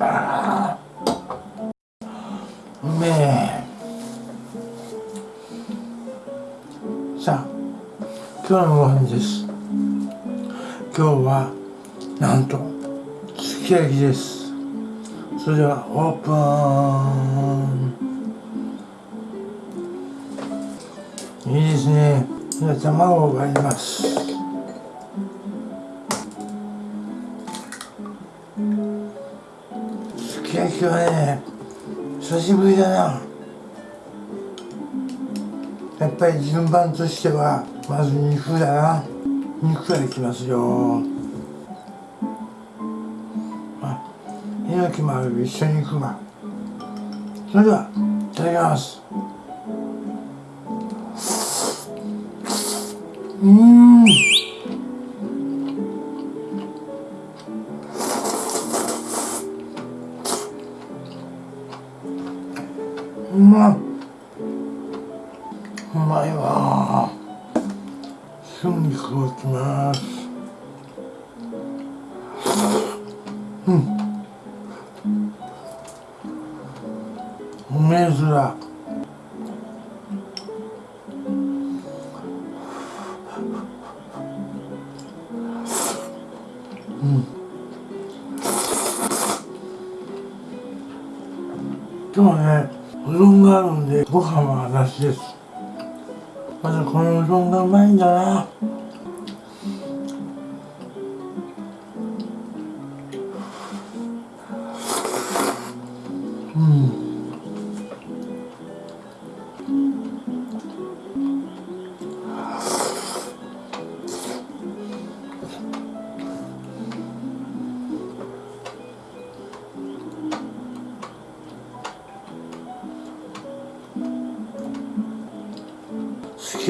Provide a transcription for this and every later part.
あうめえ。さあ今日のご飯です。今日はなんとすき焼きです。それではオープン。いいですね。じゃ卵を割ります。しぶりだな。やっぱり順番としてはまず肉だな。肉からいきますよ。あ猪木もある一緒に行くわ。それではいただきます。うん。まうまいわ。春菊をきます。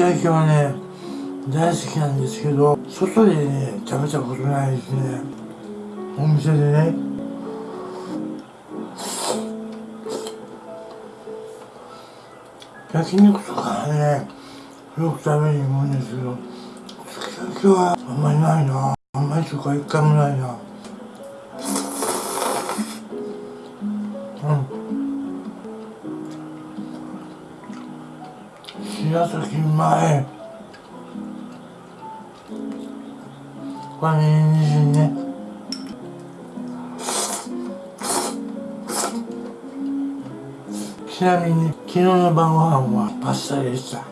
焼きはね大好きなんですけど外でね食べたことないですね。お店でね。焼肉とかねよく食べに行くんですけどすき焼きはあんまりないな。あんまりとか一回もないな。白崎うまい。これにんじんねちなみに昨日の晩ご飯はパスタでした。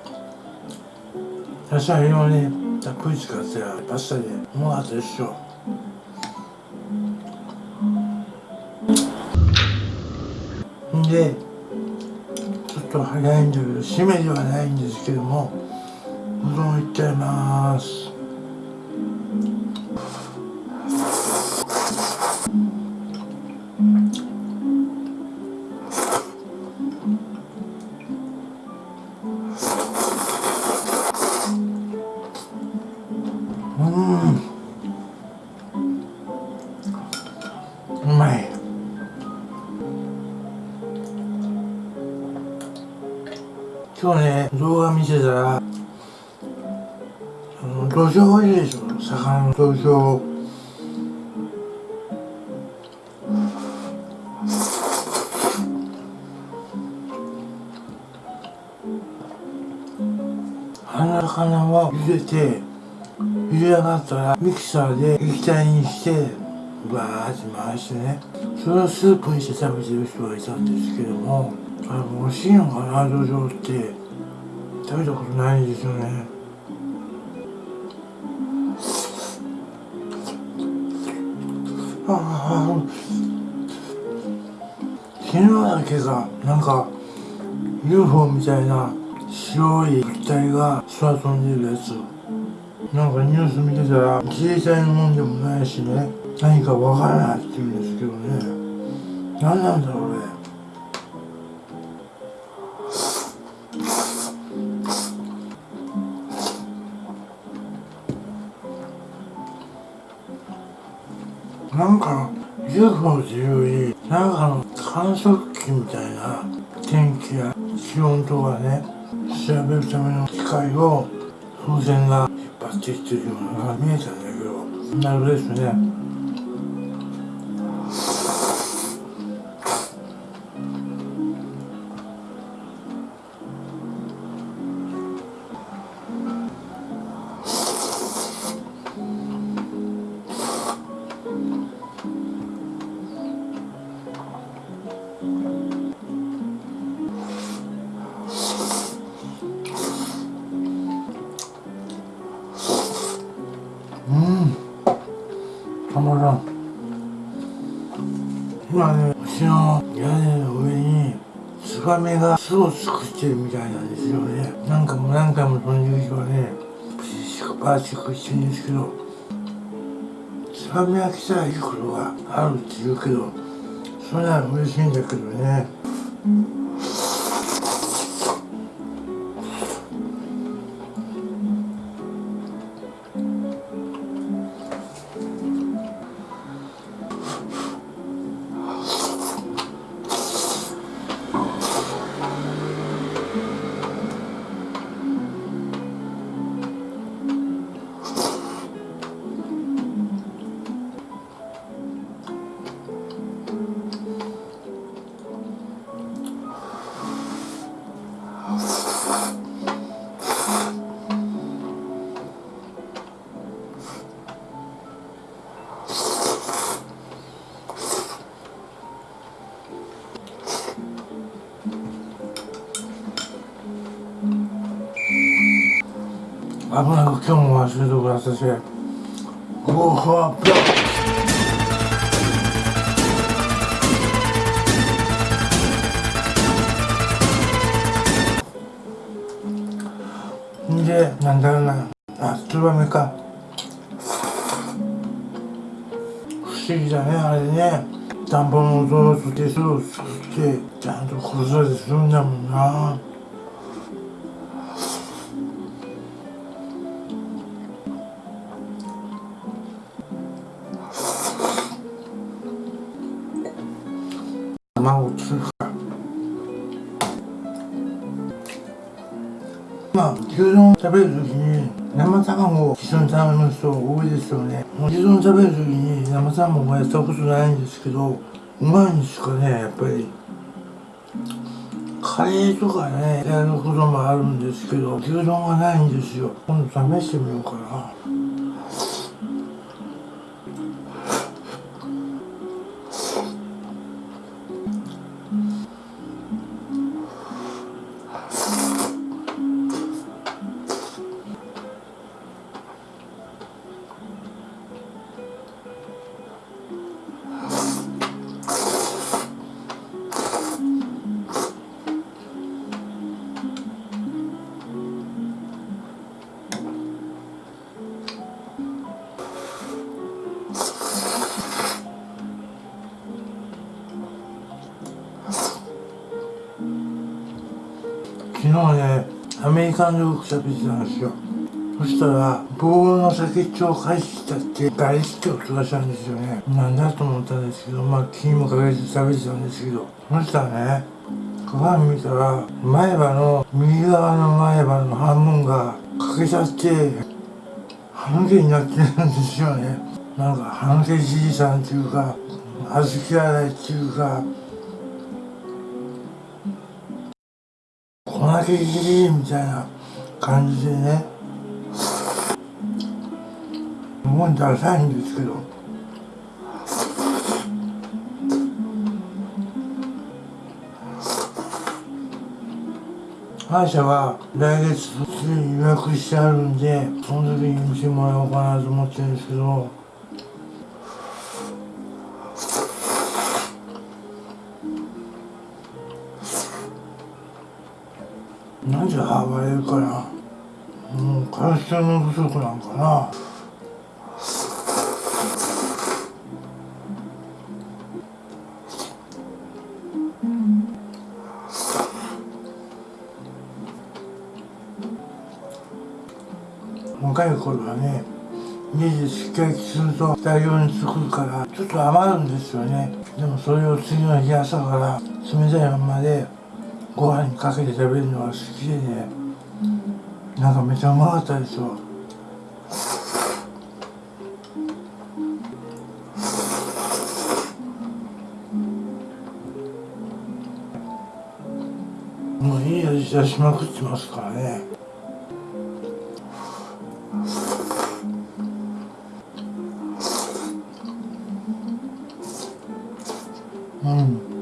野菜をねたっぷり使ってパスタでうまかったですよんでと早いんだけど締めではないんですけどもうどんいっちゃいます。うん。魚の土壌あの魚を茹でて茹で上がったらミキサーで液体にしてバーって回してねそれをスープにして食べてる人がいたんですけどもあれ美味しいのかな土壌って食べたことないんですよねあ昨日だけがなんか UFO みたいな白い物体が空飛んでるやつ。なんかニュース見てたら自衛隊のもんでもないしね。何かわからないって言うんですけどね。何なんだろうね。10分というよ、なんかの観測機みたいな、天気や気温とかね、調べるための機械を風船が引っ張ってきてるようなのが見えたんだけど、なるほどですね。ツバメが巣を作ってるみたいなんですよね。なんかもう何回もその夕日はねプシシクパーチクしてるんですけどツバメが来たらいいことがあるって言うけどそれなら嬉しいんだけどね。危今日も忘れてください。ごはぴょんでなんだろうな。あツバメか不思議だねあれね。田んぼの音をつけ巣を作ってちゃんと子育てするんだもんな。卵つるかまあ牛丼食べるときに生卵を一緒に食べる人多いですよね。牛丼食べるときに生卵はやったことないんですけどうまいんですかね。やっぱりカレーとかねやることもあるんですけど牛丼がないんですよ。今度試してみようかなアメリカンジョーク喋ってたんですよ。そしたら棒の先っちょを返したってガリって音がしたんですよね。なんだと思ったんですけどまあ気にもかけず喋ってたんですけど。そしたらね鏡見たら前歯の右側の前歯の半分が欠けちゃって半毛になってるんですよね。なんか半毛じいさんっていうか小豆洗いっていうか粉けぎりみたいな感じでね。もうダサいんですけど。歯医者は来月すでに予約してあるんでその時に見てもらおうかなと思ってるんですけど。で歯がれるかなうんカルシウム不足なんかな。若い頃はね家でしっかりすると大量に作るからちょっと余るんですよね。でもそれを次の日朝から冷たいままでご飯にかけて食べるのが好きでね。なんかめちゃうまかったですよ。もういい味出しまくってますからね。うん。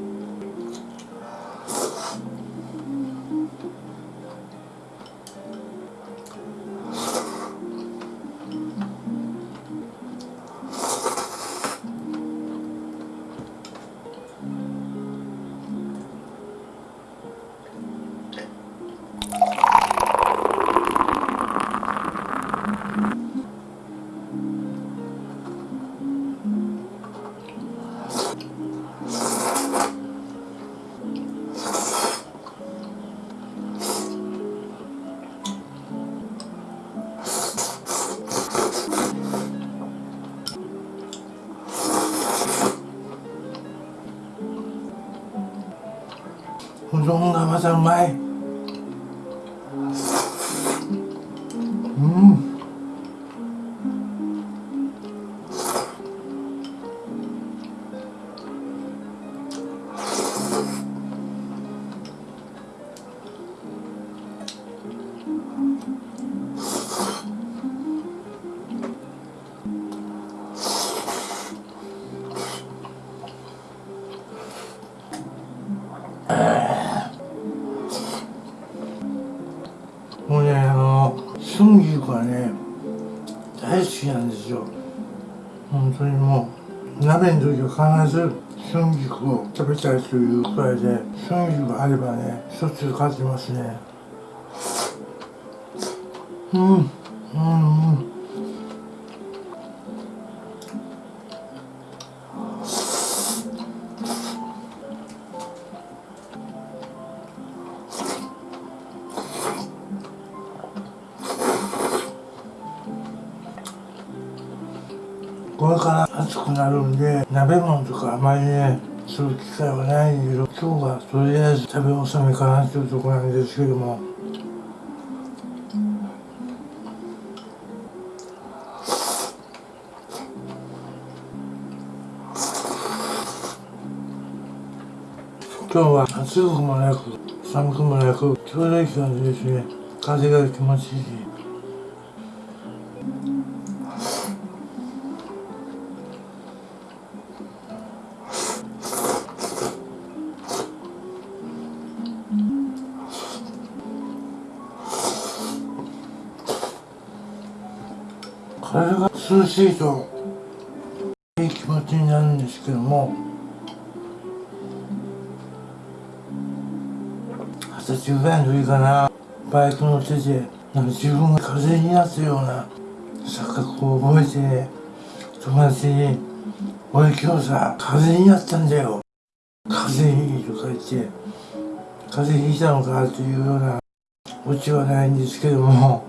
うどんがまたうまい。ですよ。本当にもう鍋の時は必ず春菊を食べたいというくらいで春菊があればねしょっちゅう買ってますね。うんうんうん。から暑くなるんで鍋物とかあまりねする機会はないんだけど今日はとりあえず食べ納めかなっていうところなんですけども。今日は暑くもなく寒くもなくちょうどいい感じですね。風が気持ちいいしいといい気持ちになるんですけども二十歳ぐらいの時かなバイク乗っててなんか自分が風邪になったような錯覚を覚えて友達に「俺今日さ風邪になったんだよ風邪いい」とか言って「風邪ひいたのか?」というようなオチはないんですけども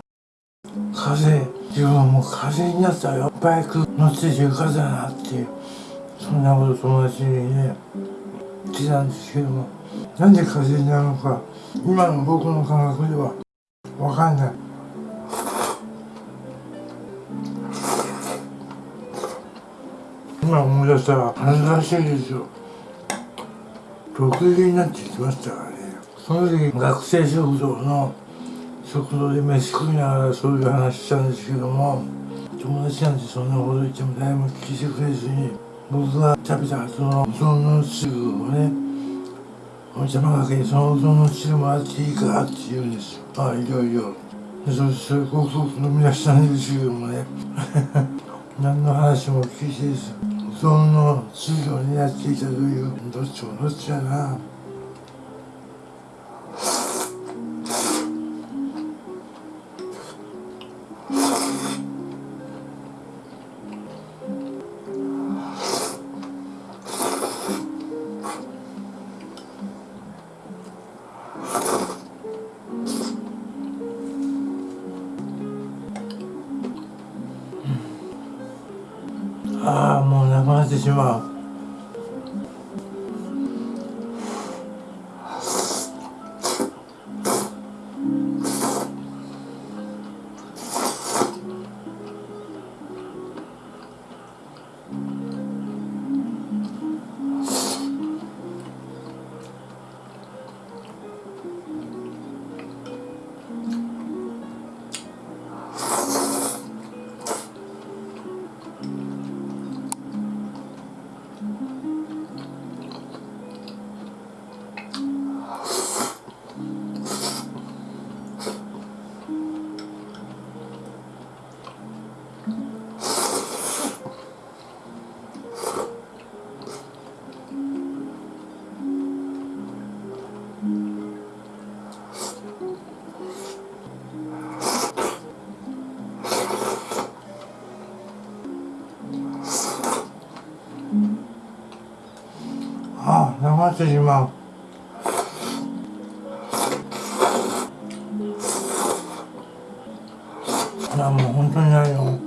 風邪自分はもう風邪になったよバイク乗っててよかったなっていうそんなこと友達にね言ってたんですけどもなんで風邪になるのか今の僕の感覚ではわかんない。今思い出したら恥ずかしいですよ。6時になってきましたからね。その時学生食堂の食堂で飯食いながらそういう話したんですけども友達なんてそんなこと言っても誰も聞いてくれずに僕が食べた後のうどんの汁をねお邪魔かけにそのうどんの汁もらっていいかって言うんです。よああいいよいいよでそそれごくごく飲み出したんですけどもね。何の話も聞いてです。うどんの汁を狙っていたという。どっちもどっちやな。ああ流してしまう。いやもう本当にあれよ。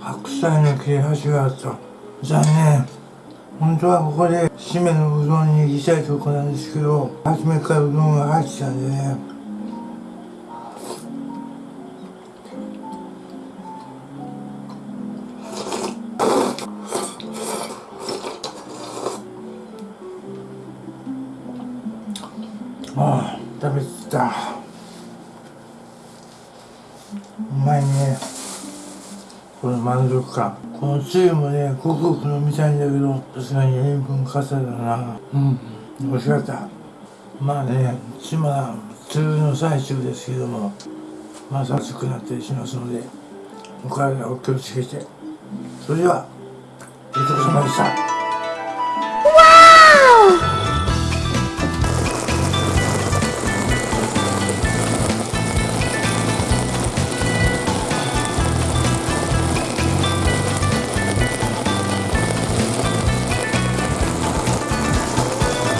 白菜の切れ端があった。残念。本当はここで締めのうどんに行きたいとこなんですけど初めからうどんが入ってたんでね。満足感このつゆもねごくごく飲みたいんだけどさすがに塩分過多だな。うん美味しかった。まあね今普通の最中ですけどもまた暑くなったりしますのでお体お気をつけて。それではごちそうさまでした